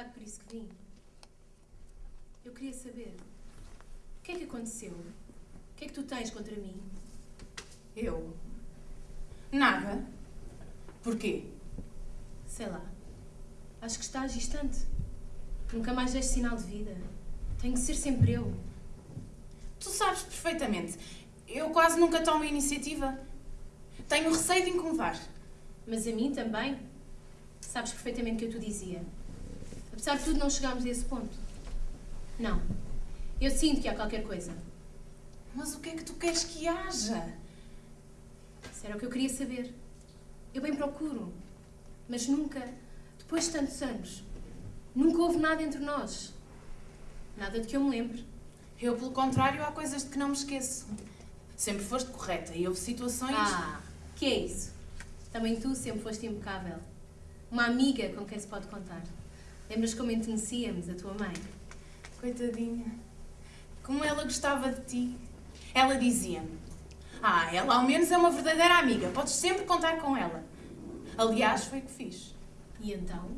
bocado por isso que vim. Eu queria saber o que é que aconteceu? O que é que tu tens contra mim? Eu? Nada. Porquê? Sei lá. Acho que estás distante. Nunca mais deste sinal de vida. Tenho que ser sempre eu. Tu sabes perfeitamente. Eu quase nunca tomo a iniciativa. Tenho receio de incomodar. Mas a mim também. Sabes perfeitamente o que eu te dizia. Apesar de tudo, não chegámos a esse ponto. Não. Eu sinto que há qualquer coisa. Mas o que é que tu queres que haja? Isso era o que eu queria saber. Eu bem procuro. Mas nunca, depois de tantos anos, nunca houve nada entre nós. Nada de que eu me lembre. Eu, pelo contrário, há coisas de que não me esqueço. Sempre foste correta e houve situações... Ah, que é isso? Também tu sempre foste impecável. Uma amiga com quem se pode contar. Lembras como entenecíamos a tua mãe? Coitadinha. Como ela gostava de ti. Ela dizia-me: Ah, ela ao menos é uma verdadeira amiga. Podes sempre contar com ela. Aliás, foi o que fiz. E então?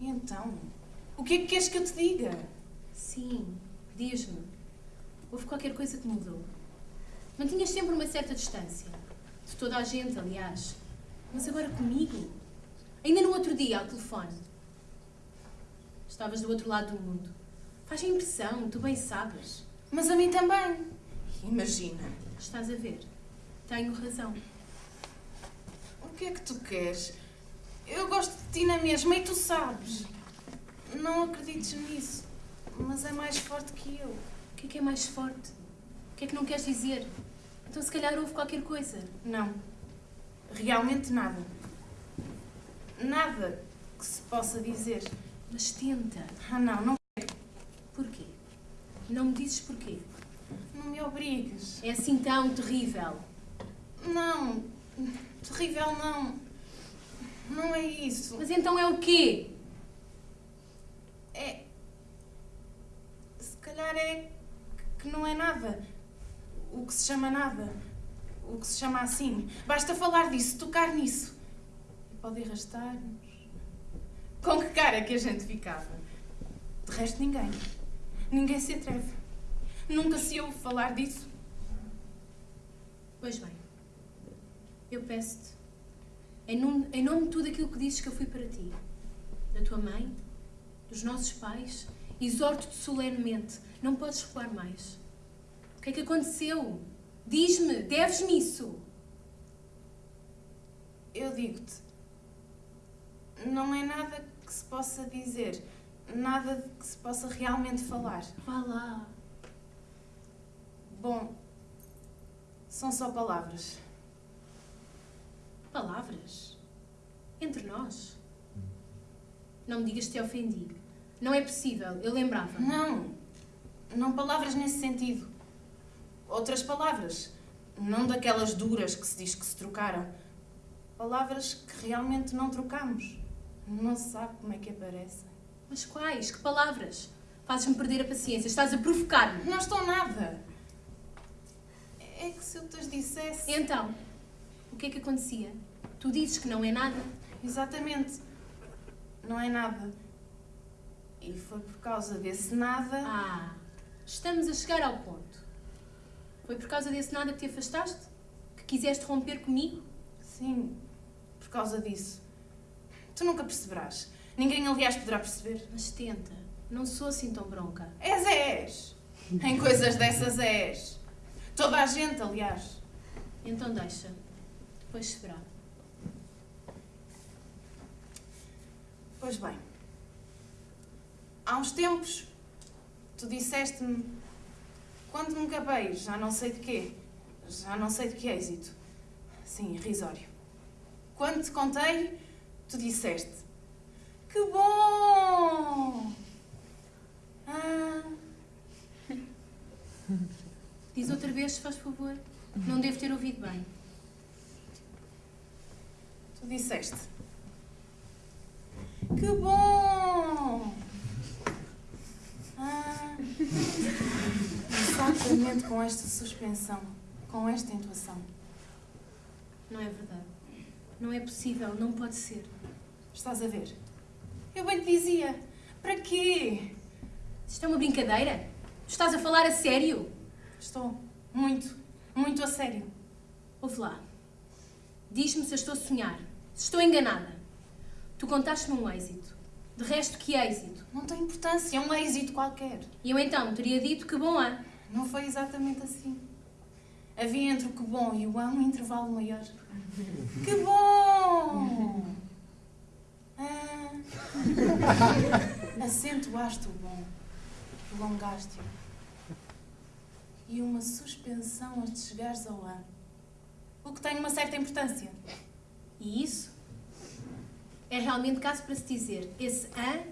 E então? O que é que queres que eu te diga? Sim, diz-me. Houve qualquer coisa que mudou. Mantinhas sempre uma certa distância. De toda a gente, aliás. Mas agora comigo? Ainda no outro dia, ao telefone. Estavas do outro lado do mundo. Faz impressão, tu bem sabes. Mas a mim também. Imagina. Estás a ver? Tenho razão. O que é que tu queres? Eu gosto de ti na mesma e tu sabes. Não acredites nisso, mas é mais forte que eu. O que é que é mais forte? O que é que não queres dizer? Então se calhar houve qualquer coisa. Não. Realmente nada. Nada que se possa dizer. Mas tenta. Ah, não, não. Porquê? Não me dizes porquê. Não me obrigues. É assim tão terrível. Não. Terrível não. Não é isso. Mas então é o quê? É. Se calhar é que não é nada. O que se chama nada. O que se chama assim. Basta falar disso, tocar nisso. Pode arrastar-nos. Com que cara que a gente ficava? De resto, ninguém. Ninguém se atreve. Nunca se ouve falar disso. Pois bem, eu peço-te, em nome, em nome de tudo aquilo que dizes que eu fui para ti, da tua mãe, dos nossos pais, exorto-te solenemente, não podes recuar mais. O que é que aconteceu? Diz-me, deves-me isso. Eu digo-te. Não é nada que se possa dizer. Nada de que se possa realmente falar. Vá lá. Bom, são só palavras. Palavras? Entre nós? Não me digas que te ofendi. Não é possível, eu lembrava. Não, não palavras nesse sentido. Outras palavras. Não daquelas duras que se diz que se trocaram. Palavras que realmente não trocamos. Não sabe como é que aparecem. Mas quais? Que palavras? Fazes-me perder a paciência, estás a provocar-me. Não estou nada. É que se eu te as dissesse... Então, o que é que acontecia? Tu dizes que não é nada? Exatamente. Não é nada. E foi por causa desse nada... Ah, estamos a chegar ao ponto. Foi por causa desse nada que te afastaste? Que quiseste romper comigo? Sim, por causa disso. Tu nunca perceberás. Ninguém, aliás, poderá perceber. Mas tenta. Não sou assim tão bronca. És, és. Em coisas dessas és. Toda a gente, aliás. Então deixa. Depois se verá. Pois bem. Há uns tempos, tu disseste-me, quando me gabei, já não sei de quê, já não sei de que êxito. Sim, irrisório. Quando te contei, tu disseste, que bom! Ah, Diz outra vez, se faz favor. Não devo ter ouvido bem. tu disseste, que bom! Ah, exatamente com esta suspensão, com esta intuação. Não é verdade. Não é possível, não pode ser. Estás a ver? Eu bem te dizia. Para quê? Isto é uma brincadeira? Tu estás a falar a sério? Estou muito, muito a sério. Ouve lá. Diz-me se eu estou a sonhar. Se estou enganada. Tu contaste-me um êxito. De resto, que êxito? Não tem importância, é um êxito qualquer. E eu então teria dito que bom é. Não foi exatamente assim. Havia entre o que bom e o amo um intervalo maior. Que bom! Ah. Acentuaste o bom, prolongaste-o. E uma suspensão antes de chegares ao A. O que tem uma certa importância. E isso é realmente caso para se dizer. Esse a,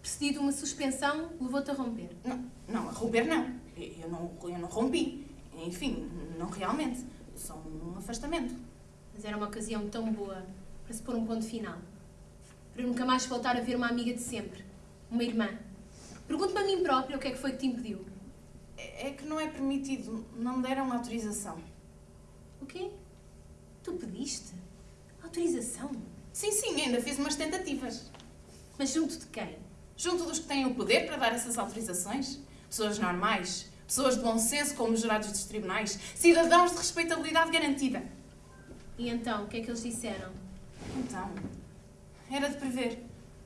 precedido de uma suspensão, levou-te a romper. Não, não, a romper não. Eu não, eu não rompi. Enfim, não realmente. Só um afastamento. Mas era uma ocasião tão boa para se pôr um ponto final. Para nunca mais voltar a ver uma amiga de sempre. Uma irmã. Pergunto-me a mim própria o que é que foi que te impediu. É é que não é permitido. Não me deram autorização. O quê? Tu pediste? Autorização? Sim, sim, ainda fiz umas tentativas. Mas junto de quem? Junto dos que têm o poder para dar essas autorizações. Pessoas normais, pessoas de bom senso, como os jurados dos tribunais, cidadãos de respeitabilidade garantida. E então, o que é que eles disseram? Então, era de prever.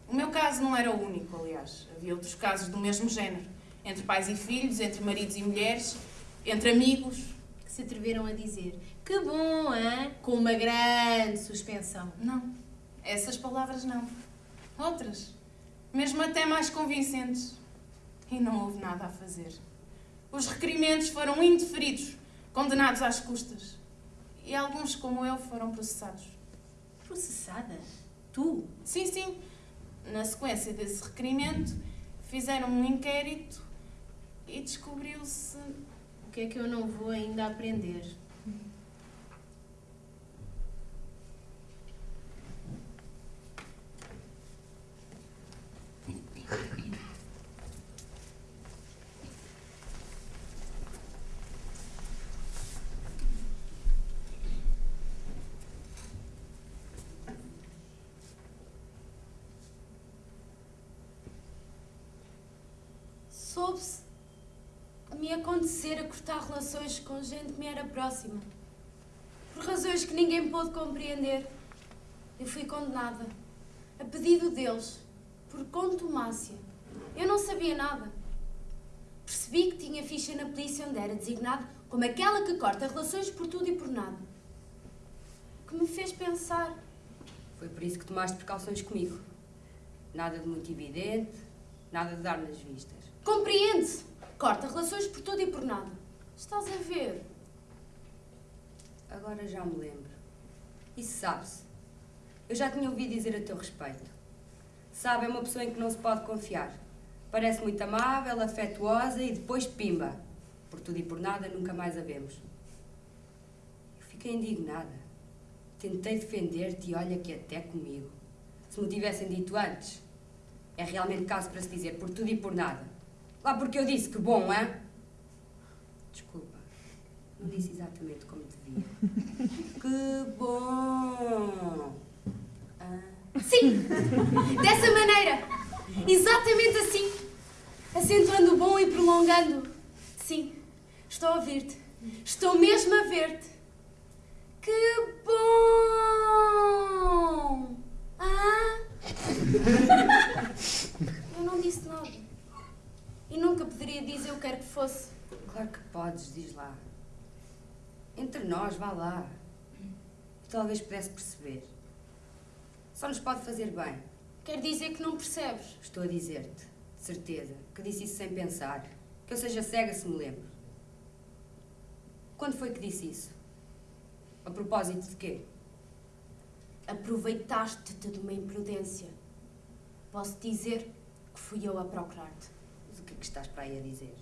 O meu caso não era o único, aliás. Havia outros casos do mesmo género. Entre pais e filhos, entre maridos e mulheres, entre amigos. Que se atreveram a dizer que bom, hein? Com uma grande suspensão. Não, essas palavras não. Outras, mesmo até mais convincentes. E não houve nada a fazer. Os requerimentos foram indeferidos, condenados às custas. E alguns, como eu, foram processados. Processada? Tu? Sim, sim. Na sequência desse requerimento, fizeram um inquérito e descobriu-se. O que é que eu não vou ainda aprender? Soube-se me acontecer a cortar relações com gente que me era próxima. Por razões que ninguém pôde compreender, eu fui condenada, a pedido deles, por contumácia. Eu não sabia nada. Percebi que tinha ficha na polícia onde era designado como aquela que corta relações por tudo e por nada. O que me fez pensar. Foi por isso que tomaste precauções comigo. Nada de muito evidente, nada de dar nas vistas. Compreende-se! Corta relações por tudo e por nada. Estás a ver? Agora já me lembro. Isso sabe-se. Eu já tinha ouvido dizer a teu respeito. Sabe, é uma pessoa em que não se pode confiar. Parece muito amável, afetuosa e depois pimba. Por tudo e por nada nunca mais a vemos. Eu fiquei indignada. Tentei defender-te e olha que até comigo. Se me tivessem dito antes, é realmente caso para se dizer por tudo e por nada. Lá porque eu disse que bom, é? Desculpa, não disse exatamente como devia. que bom! Ah, Sim! Dessa maneira! Exatamente assim! Acentuando o bom e prolongando. Sim, estou a ouvir-te. Estou mesmo a ver-te. Que bom! Ah? Eu não disse nada. E nunca poderia dizer o que quer que fosse. claro que podes, diz lá. Entre nós, vá lá. E talvez pudesse perceber. Só nos pode fazer bem. Quer dizer que não percebes. Estou a dizer-te, de certeza, que disse isso sem pensar. Que eu seja cega se me lembro. Quando foi que disse isso? A propósito de quê? Aproveitaste-te de uma imprudência. Posso dizer que fui eu a procurar-te. Que é que estás para aí a dizer?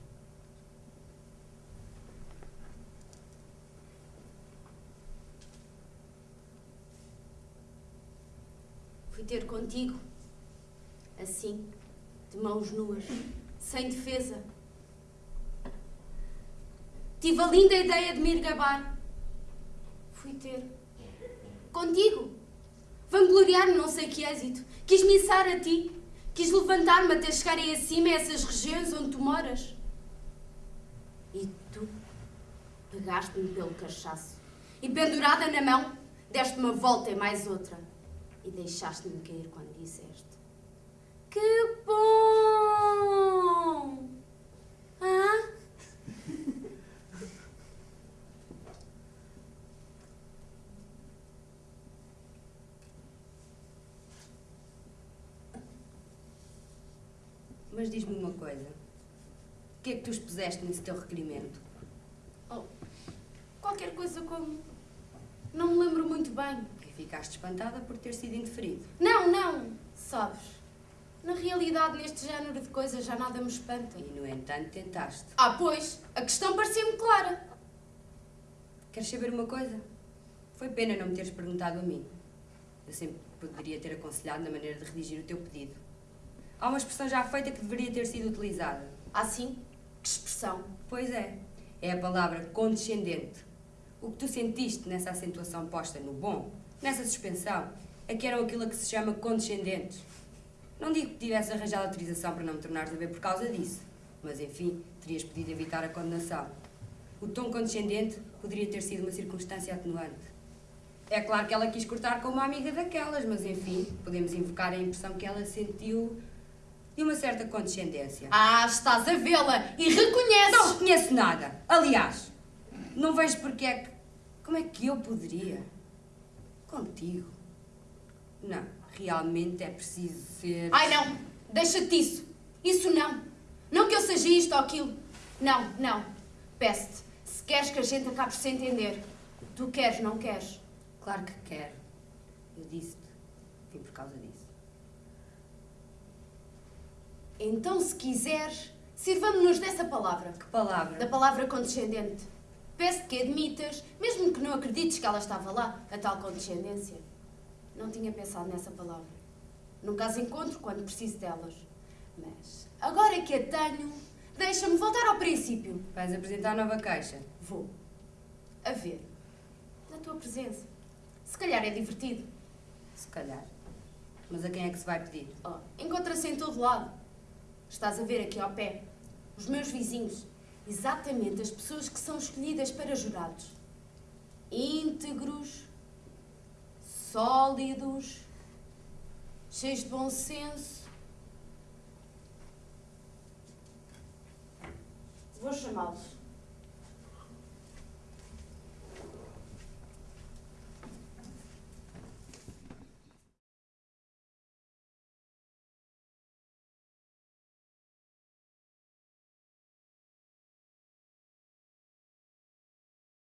Fui ter contigo, assim, de mãos nuas, sem defesa. Tive a linda ideia de me ir gabar. Fui ter contigo. vangloriar-me não sei que êxito. Quis me içar a ti. Quis levantar-me até chegarem acima a essas regiões onde tu moras. E tu pegaste-me pelo cachaço e, pendurada na mão, deste uma volta e mais outra e deixaste-me cair quando disseste: Que bom! Mas diz-me uma coisa. O que é que tu expuseste nesse teu requerimento? Oh, qualquer coisa como. Não me lembro muito bem. E ficaste espantada por ter sido indeferido. Não, não, sabes? Na realidade, neste género de coisas já nada me espanta. E, no entanto, tentaste. Ah, pois, a questão parecia-me clara. Queres saber uma coisa? Foi pena não me teres perguntado a mim. Eu sempre poderia ter aconselhado na maneira de redigir o teu pedido. Há uma expressão já feita que deveria ter sido utilizada. Ah, sim? Que expressão. Pois é. É a palavra condescendente. O que tu sentiste nessa acentuação posta no bom, nessa suspensão, é que eram aquilo a que se chama condescendentes. Não digo que tivesse arranjado autorização para não me tornares a ver por causa disso, mas enfim, terias podido evitar a condenação. O tom condescendente poderia ter sido uma circunstância atenuante. É claro que ela quis cortar com uma amiga daquelas, mas enfim, podemos invocar a impressão que ela sentiu de uma certa condescendência. Ah, estás a vê-la e reconheces. Não reconheço nada. Aliás, não vejo porque é que. Como é que eu poderia? Contigo. Não, realmente é preciso ser. Ai, não, deixa-te disso. Isso não. Não que eu seja isto ou aquilo. Não, não. Peço-te, se queres que a gente acabe por se entender. Tu queres, não queres? Claro que quero. Eu disse-te. Vim por causa disso. Então, se quiseres, sirvamos-nos dessa palavra. Que palavra? Da palavra condescendente. Peço que admitas, mesmo que não acredites que ela estava lá, a tal condescendência. Não tinha pensado nessa palavra. Nunca as encontro quando preciso delas. Mas, agora que a tenho, deixa-me voltar ao princípio. Vais apresentar a nova caixa. Vou. A ver. Na tua presença. Se calhar é divertido. Se calhar. Mas a quem é que se vai pedir? Oh, Encontra-se em todo lado. Estás a ver aqui ao pé. Os meus vizinhos. Exatamente as pessoas que são escolhidas para jurados. Íntegros, sólidos, cheios de bom senso. Vou chamá-los.